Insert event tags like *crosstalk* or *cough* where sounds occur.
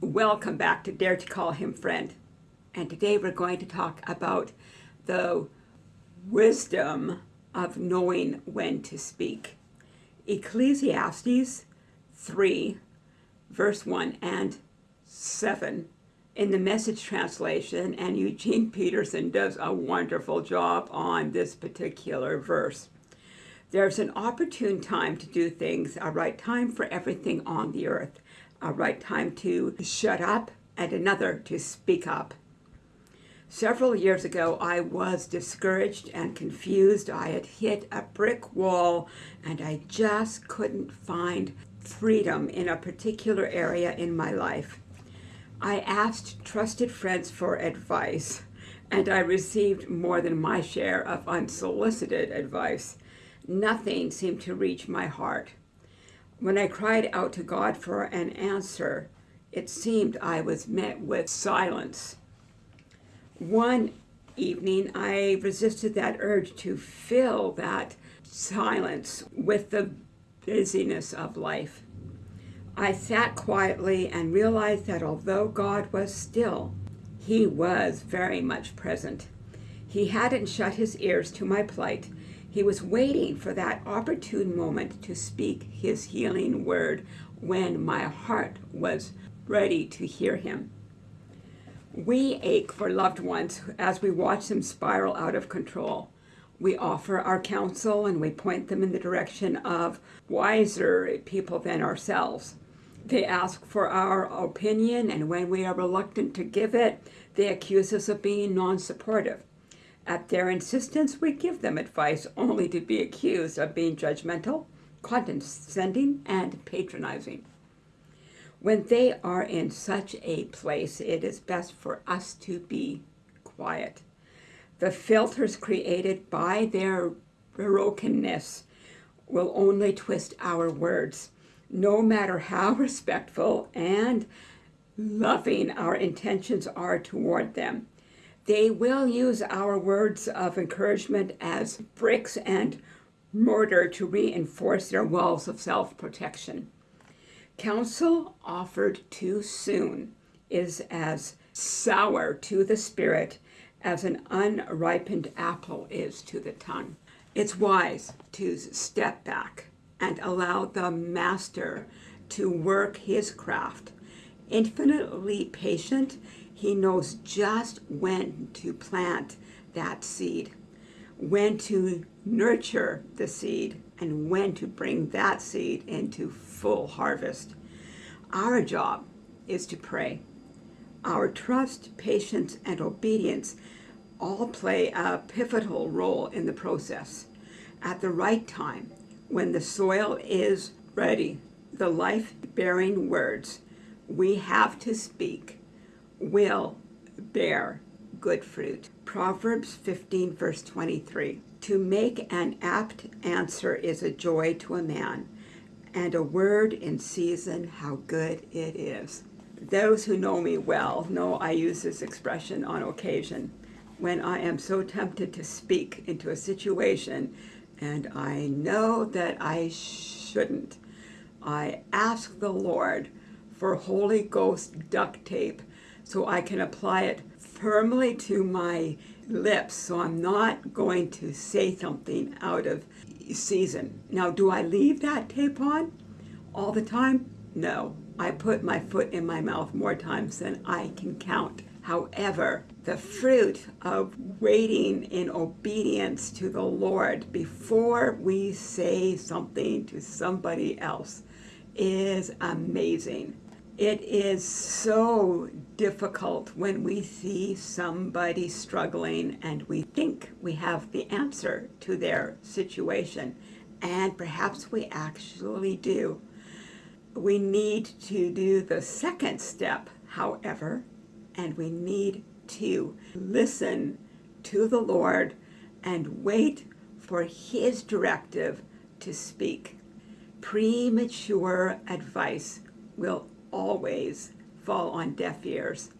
Welcome back to Dare to Call Him Friend. And today we're going to talk about the wisdom of knowing when to speak. Ecclesiastes 3, verse 1 and 7 in the message translation, and Eugene Peterson does a wonderful job on this particular verse. There's an opportune time to do things, a right time for everything on the earth a right time to shut up and another to speak up. Several years ago, I was discouraged and confused. I had hit a brick wall and I just couldn't find freedom in a particular area in my life. I asked trusted friends for advice and I received more than my share of unsolicited advice. Nothing seemed to reach my heart. When I cried out to God for an answer, it seemed I was met with silence. One evening, I resisted that urge to fill that silence with the busyness of life. I sat quietly and realized that although God was still, he was very much present. He hadn't shut his ears to my plight, he was waiting for that opportune moment to speak his healing word when my heart was ready to hear him. We ache for loved ones as we watch them spiral out of control. We offer our counsel and we point them in the direction of wiser people than ourselves. They ask for our opinion, and when we are reluctant to give it, they accuse us of being non supportive. At their insistence, we give them advice only to be accused of being judgmental, condescending, and patronizing. When they are in such a place, it is best for us to be quiet. The filters created by their brokenness will only twist our words, no matter how *laughs* respectful and loving our intentions are toward them. They will use our words of encouragement as bricks and mortar to reinforce their walls of self-protection. Counsel offered too soon is as sour to the spirit as an unripened apple is to the tongue. It's wise to step back and allow the master to work his craft. Infinitely patient he knows just when to plant that seed, when to nurture the seed, and when to bring that seed into full harvest. Our job is to pray. Our trust, patience, and obedience all play a pivotal role in the process. At the right time, when the soil is ready, the life-bearing words we have to speak will bear good fruit. Proverbs 15 verse 23. To make an apt answer is a joy to a man, and a word in season how good it is. Those who know me well know I use this expression on occasion when I am so tempted to speak into a situation and I know that I shouldn't. I ask the Lord for Holy Ghost duct tape so I can apply it firmly to my lips so I'm not going to say something out of season. Now, do I leave that tape on all the time? No. I put my foot in my mouth more times than I can count. However, the fruit of waiting in obedience to the Lord before we say something to somebody else is amazing. It is so difficult when we see somebody struggling and we think we have the answer to their situation, and perhaps we actually do. We need to do the second step, however, and we need to listen to the Lord and wait for His directive to speak. Premature advice will always fall on deaf ears.